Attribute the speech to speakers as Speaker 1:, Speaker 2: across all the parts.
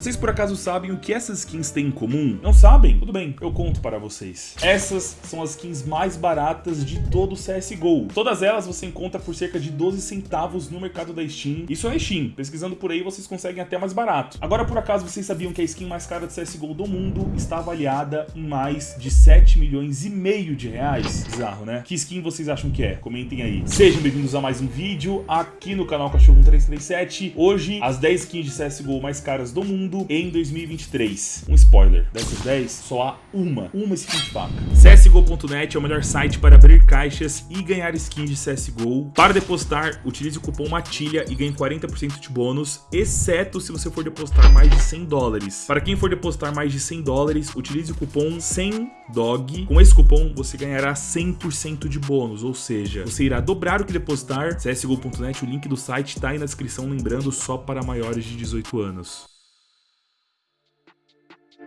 Speaker 1: Vocês por acaso sabem o que essas skins têm em comum? Não sabem? Tudo bem, eu conto para vocês. Essas são as skins mais baratas de todo o CSGO. Todas elas você encontra por cerca de 12 centavos no mercado da Steam. Isso é Steam. Pesquisando por aí vocês conseguem até mais barato. Agora por acaso vocês sabiam que a skin mais cara de CSGO do mundo está avaliada em mais de 7 milhões e meio de reais? Bizarro, né? Que skin vocês acham que é? Comentem aí. Sejam bem-vindos a mais um vídeo aqui no canal Cachorro 1337. Hoje, as 10 skins de CSGO mais caras do mundo em 2023. Um spoiler, dessas 10, só há uma, uma skin de faca. CSGO.net é o melhor site para abrir caixas e ganhar skins de CSGO. Para depositar, utilize o cupom MATILHA e ganhe 40% de bônus, exceto se você for depositar mais de 100 dólares. Para quem for depositar mais de 100 dólares, utilize o cupom 100DOG. Com esse cupom, você ganhará 100% de bônus, ou seja, você irá dobrar o que depositar. CSGO.net, o link do site está aí na descrição, lembrando, só para maiores de 18 anos.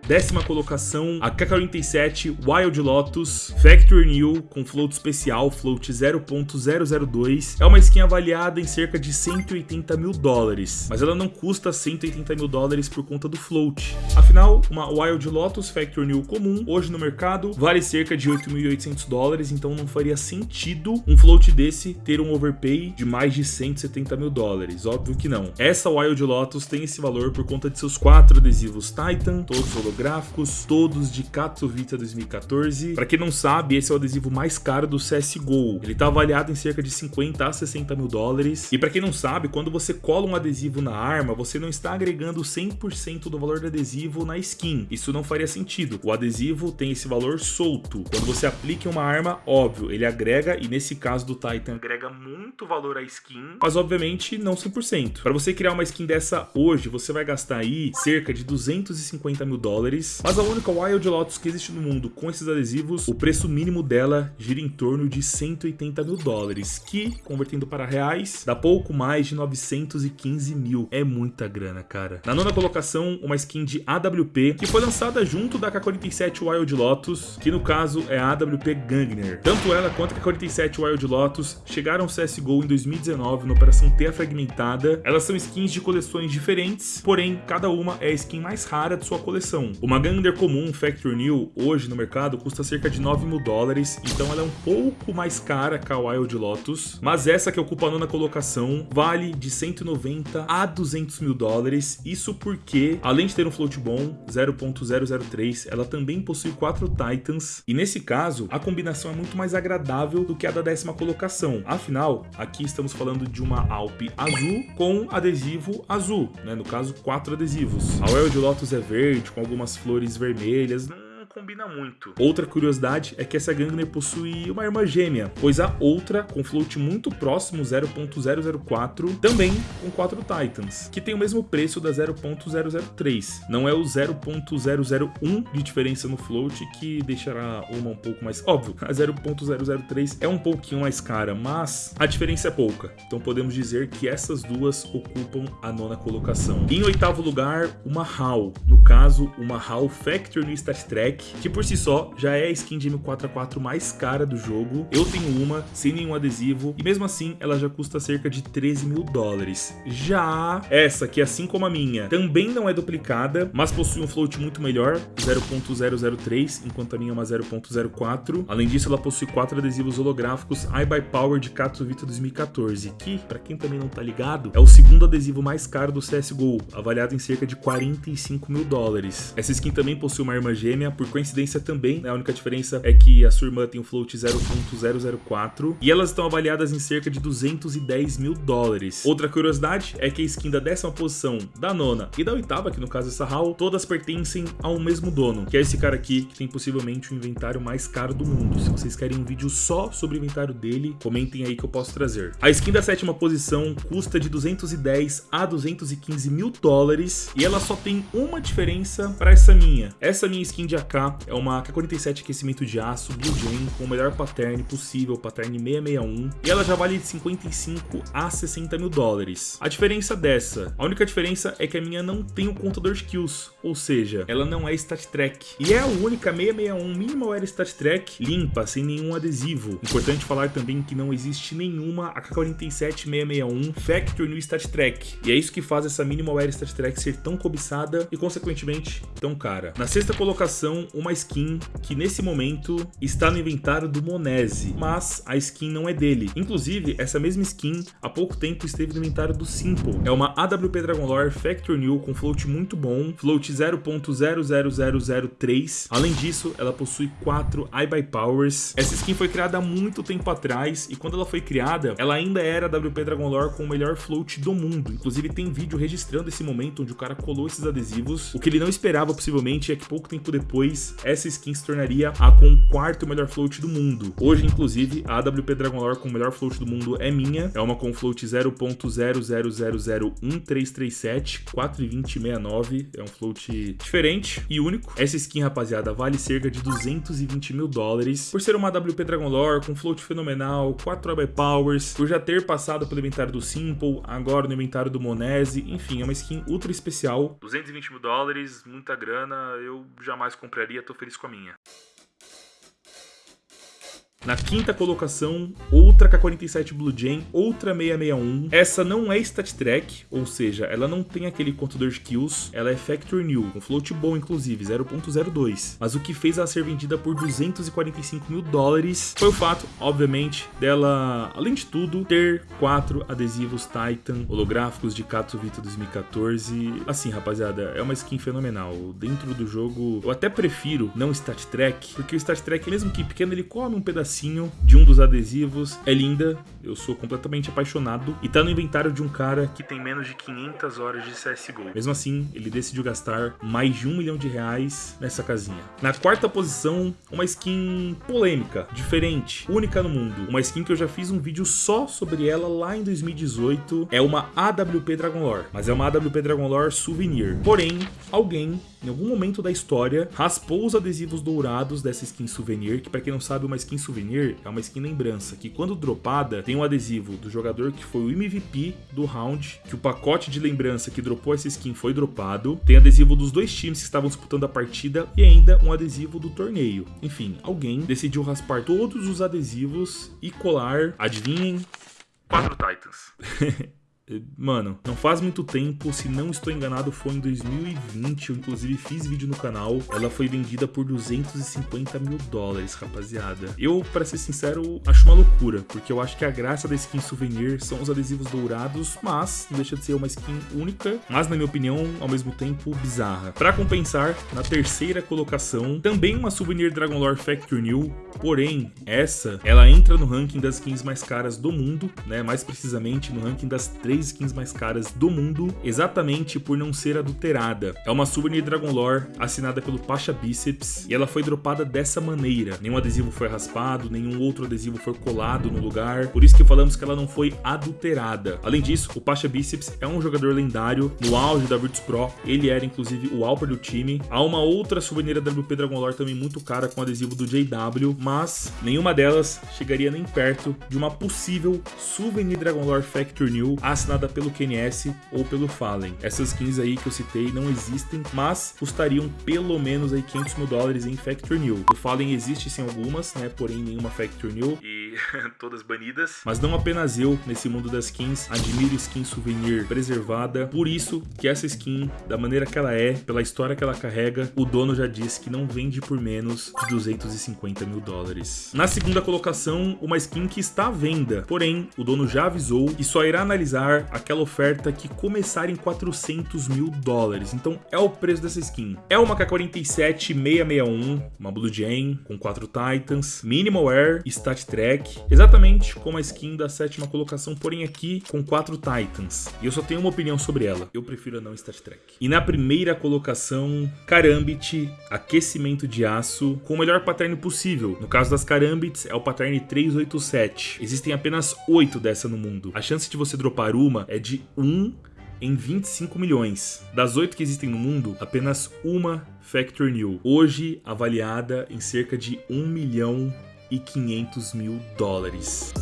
Speaker 1: Décima colocação, a K47 Wild Lotus Factory New com float especial, float 0.002. É uma skin avaliada em cerca de 180 mil dólares, mas ela não custa 180 mil dólares por conta do float. Afinal, uma Wild Lotus Factory New comum, hoje no mercado, vale cerca de 8.800 dólares, então não faria sentido um float desse ter um overpay de mais de 170 mil dólares. Óbvio que não. Essa Wild Lotus tem esse valor por conta de seus quatro adesivos Titan, todos holográficos, todos de Katowice 2014. Para quem não sabe, esse é o adesivo mais caro do CSGO. Ele está avaliado em cerca de 50 a 60 mil dólares. E para quem não sabe, quando você cola um adesivo na arma, você não está agregando 100% do valor do adesivo na skin. Isso não faria sentido. O adesivo tem esse valor solto. Quando você aplica uma arma, óbvio, ele agrega, e nesse caso do Titan, agrega muito valor à skin, mas obviamente não 100%. Para você criar uma skin dessa hoje, você vai gastar aí cerca de 250 mil dólares dólares. Mas a única Wild Lotus que existe no mundo com esses adesivos, o preço mínimo dela gira em torno de 180 mil dólares, que, convertendo para reais, dá pouco mais de 915 mil. É muita grana, cara. Na nona colocação, uma skin de AWP, que foi lançada junto da K-47 Wild Lotus, que no caso é a AWP Gangner. Tanto ela quanto a K-47 Wild Lotus chegaram ao CSGO em 2019 na Operação Teia Fragmentada. Elas são skins de coleções diferentes, porém, cada uma é a skin mais rara de sua coleção. Uma Gander comum Factory New hoje no mercado custa cerca de 9 mil dólares, então ela é um pouco mais cara que a Wild Lotus, mas essa que ocupa a nona colocação vale de 190 a 200 mil dólares, isso porque, além de ter um float bom 0.003, ela também possui quatro Titans, e nesse caso, a combinação é muito mais agradável do que a da décima colocação, afinal, aqui estamos falando de uma Alp azul com adesivo azul, né? no caso, quatro adesivos. A Wild Lotus é verde, com algumas umas flores vermelhas combina muito. Outra curiosidade é que essa Gangner possui uma irmã gêmea, pois a outra, com float muito próximo, 0.004, também com 4 Titans, que tem o mesmo preço da 0.003. Não é o 0.001 de diferença no float que deixará uma um pouco mais... Óbvio, a 0.003 é um pouquinho mais cara, mas a diferença é pouca. Então podemos dizer que essas duas ocupam a nona colocação. Em oitavo lugar, uma HAL. No caso, uma HAL Factory no Star Trek que por si só já é a skin de M4A4 mais cara do jogo. Eu tenho uma, sem nenhum adesivo, e mesmo assim ela já custa cerca de 13 mil dólares. Já essa, que assim como a minha, também não é duplicada, mas possui um float muito melhor, 0.003, enquanto a minha é uma 0.04. Além disso, ela possui quatro adesivos holográficos iBuyPower de Katowice 2014, que, para quem também não tá ligado, é o segundo adesivo mais caro do CSGO, avaliado em cerca de 45 mil dólares. Essa skin também possui uma arma gêmea por coincidência também, né? A única diferença é que a sua irmã tem um float 0.004 e elas estão avaliadas em cerca de 210 mil dólares. Outra curiosidade é que a skin da décima posição, da nona e da oitava, que no caso é essa HAL, todas pertencem ao mesmo dono, que é esse cara aqui, que tem possivelmente o inventário mais caro do mundo. Se vocês querem um vídeo só sobre o inventário dele, comentem aí que eu posso trazer. A skin da sétima posição custa de 210 a 215 mil dólares e ela só tem uma diferença para essa minha. Essa minha skin de AK tá? É uma K-47 aquecimento de aço Blue Jam com o melhor pattern possível, pattern 661, e ela já vale de 55 a 60 mil dólares. A diferença dessa, a única diferença é que a minha não tem o contador de kills, ou seja, ela não é stat track. E é a única 661 Minimal Air Stat Track limpa, sem nenhum adesivo. Importante falar também que não existe nenhuma AK-47 661 Factory no Stat Track. E é isso que faz essa Minimal Air Stat Track ser tão cobiçada e consequentemente tão cara. Na sexta colocação, uma skin que nesse momento está no inventário do Monese, mas a skin não é dele. Inclusive, essa mesma skin há pouco tempo esteve no inventário do Simple. É uma AWP Dragon Lore Factory New com float muito bom, float 0.00003. Além disso, ela possui 4 iBuy Powers. Essa skin foi criada há muito tempo atrás e quando ela foi criada, ela ainda era a WP Dragon Lore com o melhor float do mundo. Inclusive tem vídeo registrando esse momento onde o cara colou esses adesivos. O que ele não esperava possivelmente é que pouco tempo depois essa skin se tornaria a com o quarto melhor float do mundo. Hoje, inclusive, a AWP Dragon Lore com o melhor float do mundo é minha. É uma com float 0.0001337, 4,2069. É um float diferente e único. Essa skin, rapaziada, vale cerca de 220 mil dólares. Por ser uma AWP Dragon Lore com float fenomenal, 4 AB Powers, por já ter passado pelo inventário do Simple, agora no inventário do Monese, enfim, é uma skin ultra especial. 220 mil dólares, muita grana, eu jamais compraria, tô feliz com a minha. Na quinta colocação, outra K47 Blue Jam, outra 661. Essa não é Stat Track, ou seja, ela não tem aquele contador de kills, ela é Factory New, com float bom inclusive, 0.02. Mas o que fez ela ser vendida por 245 mil dólares foi o fato, obviamente, dela, além de tudo, ter quatro adesivos Titan holográficos de Katowice 2014. Assim, rapaziada, é uma skin fenomenal. Dentro do jogo, eu até prefiro não Stat Track, porque o Stat Track, mesmo que pequeno, ele come um pedacinho de um dos adesivos. É linda, eu sou completamente apaixonado. E tá no inventário de um cara que tem menos de 500 horas de CSGO. Mesmo assim, ele decidiu gastar mais de um milhão de reais nessa casinha. Na quarta posição, uma skin polêmica, diferente, única no mundo. Uma skin que eu já fiz um vídeo só sobre ela lá em 2018. É uma AWP Dragon Lore, mas é uma AWP Dragon Lore Souvenir. Porém, alguém em algum momento da história, raspou os adesivos dourados dessa skin souvenir, que para quem não sabe, uma skin souvenir é uma skin lembrança, que quando dropada, tem um adesivo do jogador que foi o MVP do round, que o pacote de lembrança que dropou essa skin foi dropado, tem adesivo dos dois times que estavam disputando a partida e ainda um adesivo do torneio. Enfim, alguém decidiu raspar todos os adesivos e colar, adivinhem, quatro Titans. Mano, não faz muito tempo, se não estou enganado, foi em 2020. Eu, inclusive, fiz vídeo no canal. Ela foi vendida por 250 mil dólares, rapaziada. Eu, para ser sincero, acho uma loucura, porque eu acho que a graça da skin souvenir são os adesivos dourados, mas não deixa de ser uma skin única, mas, na minha opinião, ao mesmo tempo, bizarra. Para compensar, na terceira colocação, também uma souvenir Dragon Lore Factory New, porém, essa, ela entra no ranking das skins mais caras do mundo, né? Mais precisamente no ranking das três skins mais caras do mundo, exatamente por não ser adulterada. É uma souvenir Dragon Lore assinada pelo Pasha Biceps e ela foi dropada dessa maneira. Nenhum adesivo foi raspado, nenhum outro adesivo foi colado no lugar, por isso que falamos que ela não foi adulterada. Além disso, o Pasha Biceps é um jogador lendário, no auge da Virtus Pro, ele era inclusive o Alper do time. Há uma outra souvenir WP Dragon Lore também muito cara com adesivo do JW, mas nenhuma delas chegaria nem perto de uma possível souvenir Dragon Lore Factory New assinada assinada pelo KNS ou pelo Fallen. Essas skins aí que eu citei não existem, mas custariam pelo menos aí 500 mil dólares em Factory New. O Fallen existe sim algumas, né, porém nenhuma Factory New e todas banidas. Mas não apenas eu, nesse mundo das skins, admiro skin souvenir preservada, por isso que essa skin, da maneira que ela é, pela história que ela carrega, o dono já disse que não vende por menos de 250 mil dólares. Na segunda colocação, uma skin que está à venda, porém, o dono já avisou que só irá analisar aquela oferta que começar em 400 mil dólares. Então é o preço dessa skin. É uma K47 661, uma Blue Jam com quatro Titans, Minimal Air, Stat Track, exatamente como a skin da sétima colocação, porém aqui com quatro Titans. E eu só tenho uma opinião sobre ela. Eu prefiro a não Stat Track. E na primeira colocação, Karambit, aquecimento de aço, com o melhor pattern possível. No caso das Karambits, é o pattern 387. Existem apenas oito dessa no mundo. A chance de você dropar uma é de 1 em 25 milhões. Das oito que existem no mundo, apenas uma Factory New, hoje avaliada em cerca de 1 milhão e 500 mil dólares.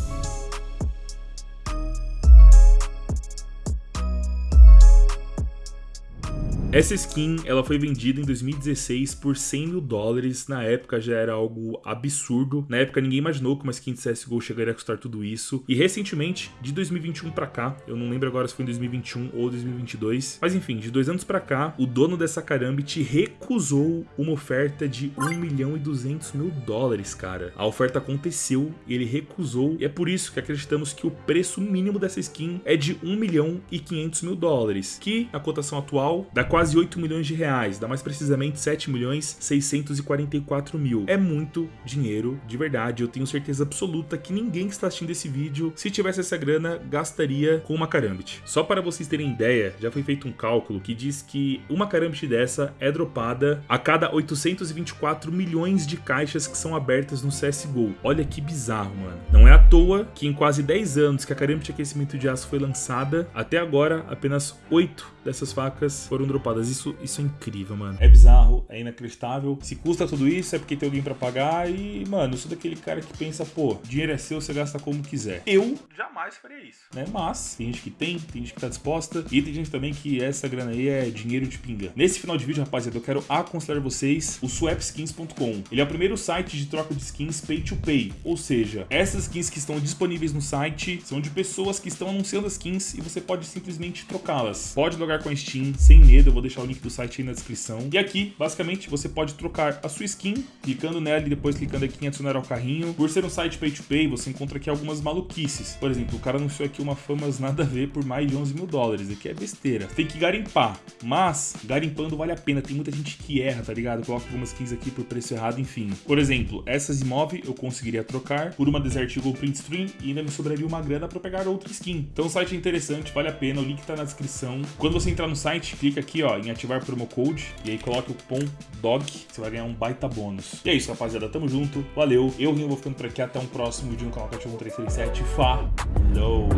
Speaker 1: Essa skin ela foi vendida em 2016 por 100 mil dólares. Na época já era algo absurdo. Na época ninguém imaginou que uma skin de CSGO chegaria a custar tudo isso. E recentemente, de 2021 para cá, eu não lembro agora se foi em 2021 ou 2022, mas enfim, de dois anos para cá, o dono dessa Karambit recusou uma oferta de 1 milhão e 200 mil dólares, cara. A oferta aconteceu ele recusou. E é por isso que acreditamos que o preço mínimo dessa skin é de 1 milhão e 500 mil dólares, que na cotação atual dá quase quase 8 milhões de reais, dá mais precisamente 7 milhões 644 mil. É muito dinheiro, de verdade. Eu tenho certeza absoluta que ninguém que está assistindo esse vídeo, se tivesse essa grana, gastaria com uma Karambit. Só para vocês terem ideia, já foi feito um cálculo que diz que uma Karambit dessa é dropada a cada 824 milhões de caixas que são abertas no CSGO. Olha que bizarro, mano. Não é à toa que em quase 10 anos que a Karambit Aquecimento de Aço foi lançada, até agora apenas 8 dessas facas foram dropadas. Isso, isso é incrível, mano. É bizarro, é inacreditável. Se custa tudo isso, é porque tem alguém pra pagar. E, mano, eu sou daquele cara que pensa, pô, dinheiro é seu, você gasta como quiser. Eu jamais faria isso, né? Mas tem gente que tem, tem gente que tá disposta. E tem gente também que essa grana aí é dinheiro de pinga. Nesse final de vídeo, rapaziada, eu quero aconselhar vocês o swapskins.com. Ele é o primeiro site de troca de skins pay to pay. Ou seja, essas skins que estão disponíveis no site são de pessoas que estão anunciando as skins e você pode simplesmente trocá-las. Pode logar com a Steam sem medo, vou deixar o link do site aí na descrição. E aqui, basicamente, você pode trocar a sua skin, clicando nela e depois clicando aqui em adicionar ao carrinho. Por ser um site pay to pay, você encontra aqui algumas maluquices. Por exemplo, o cara anunciou aqui uma famas nada a ver por mais de 11 mil dólares. Aqui é besteira. Tem que garimpar, mas garimpando vale a pena. Tem muita gente que erra, tá ligado? Coloca algumas skins aqui por preço errado, enfim. Por exemplo, essas imóveis eu conseguiria trocar por uma Desert Eagle Print Stream e ainda me sobraria uma grana para pegar outra skin. Então o site é interessante, vale a pena, o link tá na descrição. Quando você entrar no site, clica aqui ó, em ativar promo code e aí coloque o cupom DOG, você vai ganhar um baita bônus. E é isso, rapaziada, tamo junto, valeu. Eu, Rinho, vou ficando por aqui, até um próximo vídeo no canal Cachorro 337. Falou!